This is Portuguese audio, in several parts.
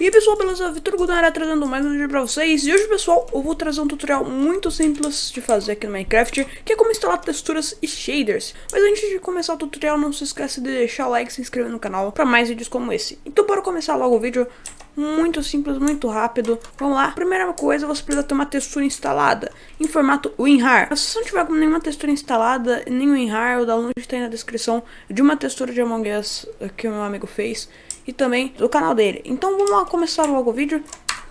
E aí pessoal, beleza? Vitor Gudara trazendo mais um vídeo pra vocês. E hoje pessoal, eu vou trazer um tutorial muito simples de fazer aqui no Minecraft Que é como instalar texturas e shaders. Mas antes de começar o tutorial, não se esqueça de deixar o like e se inscrever no canal Pra mais vídeos como esse. Então bora começar logo o vídeo Muito simples, muito rápido Vamos lá, primeira coisa, você precisa ter uma textura instalada Em formato WinRAR Se você não tiver nenhuma textura instalada, nem WinRAR O download está aí na descrição de uma textura de Among Us que o meu amigo fez e também do canal dele. Então vamos lá começar logo o vídeo.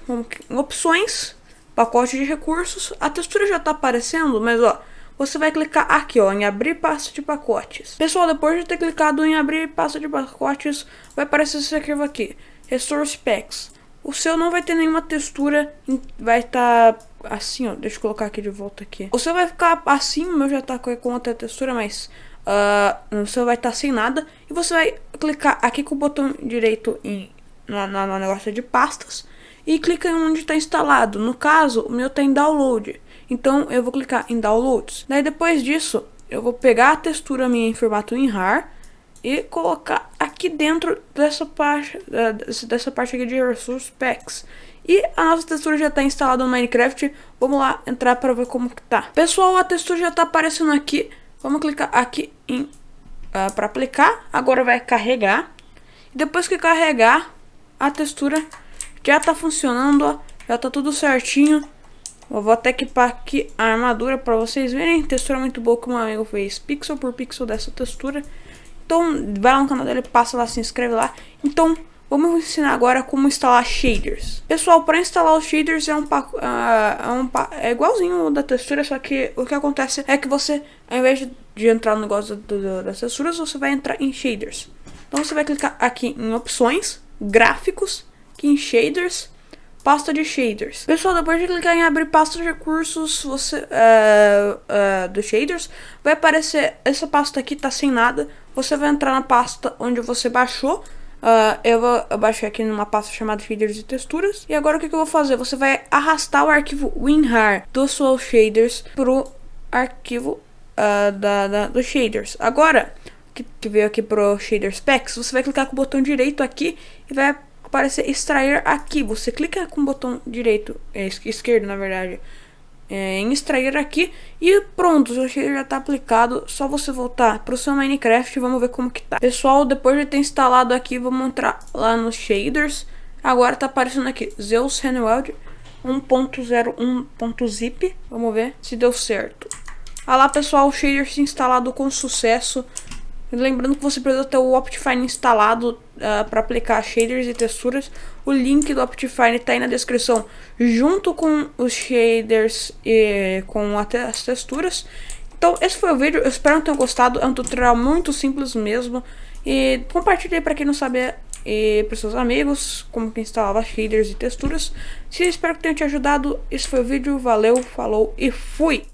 Vamos em opções, pacote de recursos. A textura já está aparecendo, mas ó, você vai clicar aqui ó, em abrir pasta de pacotes. Pessoal, depois de ter clicado em abrir pasta de pacotes, vai aparecer esse arquivo aqui, Resource Packs. O seu não vai ter nenhuma textura, vai estar tá assim, ó, deixa eu colocar aqui de volta aqui. O seu vai ficar assim, o meu já está com outra textura, mas uh, você vai estar tá sem nada. E você vai clicar aqui com o botão direito em, na, na, na negócio de pastas. E clica em onde está instalado. No caso, o meu está em download. Então eu vou clicar em downloads. Daí depois disso, eu vou pegar a textura minha em formato WinRAR e colocar aqui dentro dessa parte, dessa parte aqui de Resource Packs. E a nossa textura já está instalada no Minecraft. Vamos lá entrar para ver como que tá. Pessoal, a textura já está aparecendo aqui. Vamos clicar aqui em uh, ah, para aplicar. Agora vai carregar. E depois que carregar, a textura já está funcionando, ó, já está tudo certinho. Eu vou até equipar aqui a armadura para vocês verem. Textura muito boa que o meu amigo fez, pixel por pixel dessa textura. Então, vai lá no canal dele, passa lá, se inscreve lá. Então, Vamos ensinar agora como instalar shaders. Pessoal, para instalar os shaders é um, uh, é, um é igualzinho da textura, só que o que acontece é que você, ao invés de, de entrar no negócio do, do, das texturas, você vai entrar em shaders. Então você vai clicar aqui em opções, gráficos, aqui em shaders, pasta de shaders. Pessoal, depois de clicar em abrir pasta de recursos você, uh, uh, dos shaders, vai aparecer essa pasta aqui, tá sem nada. Você vai entrar na pasta onde você baixou Uh, eu vou eu baixei aqui numa pasta chamada shaders e texturas. E agora o que, que eu vou fazer? Você vai arrastar o arquivo WinRAR dos seus shaders pro arquivo uh, da, da, dos shaders. Agora, que, que veio aqui pro shaders packs, você vai clicar com o botão direito aqui e vai aparecer extrair aqui. Você clica com o botão direito, é, esquerdo na verdade, é, em extrair aqui e pronto, shader já está aplicado, só você voltar para o seu Minecraft vamos ver como que tá. Pessoal, depois de ter instalado aqui, vamos entrar lá nos shaders, agora está aparecendo aqui Zeus Handweld 1.01.zip, vamos ver se deu certo. Ah lá pessoal, o shader se instalado com sucesso, Lembrando que você precisa ter o Optifine instalado uh, ah, para aplicar shaders e texturas. O link do Optifine está aí na descrição, junto com os shaders e com as texturas. Então, esse foi o vídeo. Eu espero que tenham gostado. É um tutorial muito simples mesmo. E compartilhe para quem não sabe e para seus amigos como que instalava shaders e texturas. Se espero que tenha te ajudado. Esse foi o vídeo. Valeu, falou e fui!